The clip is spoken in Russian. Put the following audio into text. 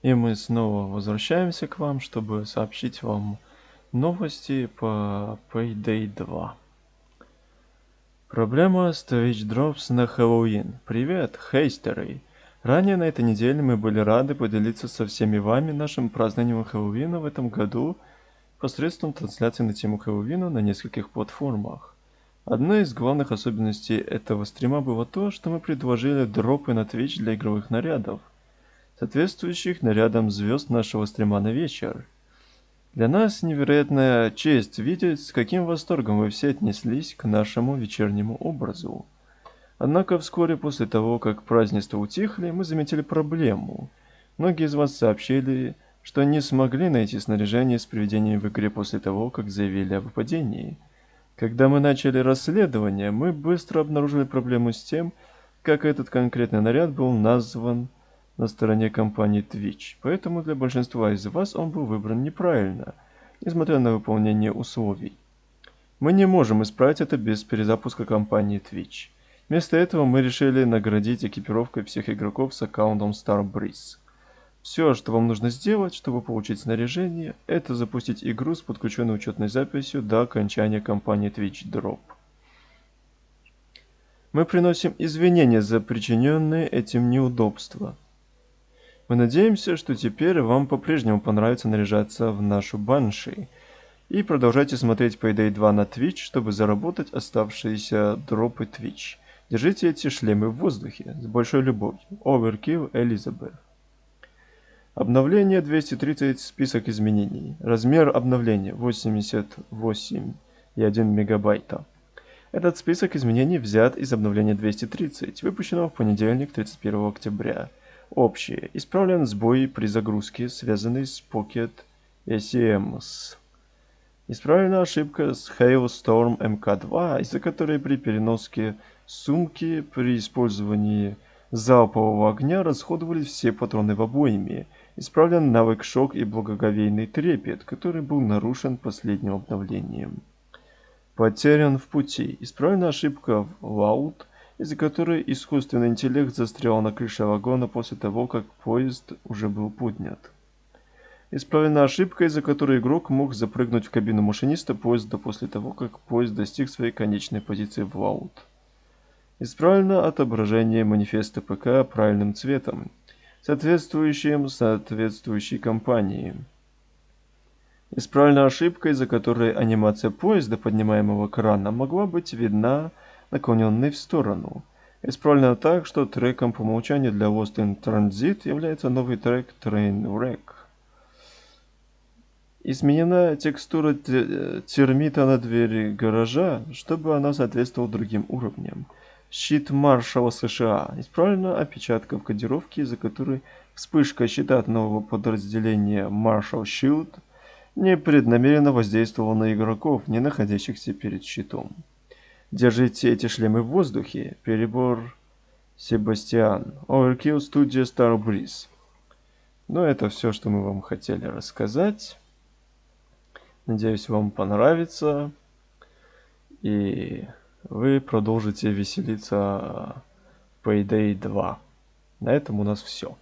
И мы снова возвращаемся к вам, чтобы сообщить вам новости по Payday 2. Проблема с Twitch Drops на Хэллоуин. Привет, хейстеры! Ранее на этой неделе мы были рады поделиться со всеми вами нашим празднованием Хэллоуина в этом году посредством трансляции на тему Хэллоуина на нескольких платформах. Одной из главных особенностей этого стрима было то, что мы предложили дропы на Twitch для игровых нарядов – соответствующих нарядам звезд нашего стрима на вечер. Для нас невероятная честь видеть, с каким восторгом вы все отнеслись к нашему вечернему образу. Однако вскоре после того, как празднества утихли, мы заметили проблему. Многие из вас сообщили, что не смогли найти снаряжение с приведением в игре после того, как заявили о выпадении. Когда мы начали расследование, мы быстро обнаружили проблему с тем, как этот конкретный наряд был назван на стороне компании Twitch, поэтому для большинства из вас он был выбран неправильно, несмотря на выполнение условий. Мы не можем исправить это без перезапуска компании Twitch. Вместо этого мы решили наградить экипировкой всех игроков с аккаунтом Starbreeze. Все, что вам нужно сделать, чтобы получить снаряжение, это запустить игру с подключенной учетной записью до окончания кампании Twitch Drop. Мы приносим извинения за причиненные этим неудобства. Мы надеемся, что теперь вам по-прежнему понравится наряжаться в нашу банши. И продолжайте смотреть Payday 2 на Twitch, чтобы заработать оставшиеся дропы Twitch. Держите эти шлемы в воздухе. С большой любовью. Overkill Элизабет. Обновление 230 список изменений. Размер обновления 88,1 мегабайта. Этот список изменений взят из обновления 230, выпущенного в понедельник 31 октября. Общее. Исправлен сбой при загрузке, связанный с Pocket SEMS. Исправлена ошибка с Hailstorm MK2, из-за которой при переноске сумки при использовании залпового огня расходовались все патроны в обойме. Исправлен навык шок и благоговейный трепет, который был нарушен последним обновлением. Потерян в пути. Исправлена ошибка в Loud из-за которой искусственный интеллект застрял на крыше вагона после того, как поезд уже был поднят. Исправлена ошибка, из-за которой игрок мог запрыгнуть в кабину машиниста поезда после того, как поезд достиг своей конечной позиции в лаут. Исправлено отображение манифеста ПК правильным цветом, соответствующим соответствующей компании. Исправлена ошибка, из-за которой анимация поезда, поднимаемого крана, могла быть видна наклоненный в сторону. Исправлено так, что треком по умолчанию для Lost in Transit является новый трек Trainwreck. Изменена текстура термита на двери гаража, чтобы она соответствовала другим уровням. Щит маршала США. Исправлена опечатка в кодировке, из-за которой вспышка щита от нового подразделения Marshall Shield непреднамеренно воздействовала на игроков, не находящихся перед щитом. Держите эти шлемы в воздухе. Перебор Себастьян. Overkill Studio Star Breeze. Ну, это все, что мы вам хотели рассказать. Надеюсь, вам понравится. И вы продолжите веселиться Payday 2. На этом у нас все.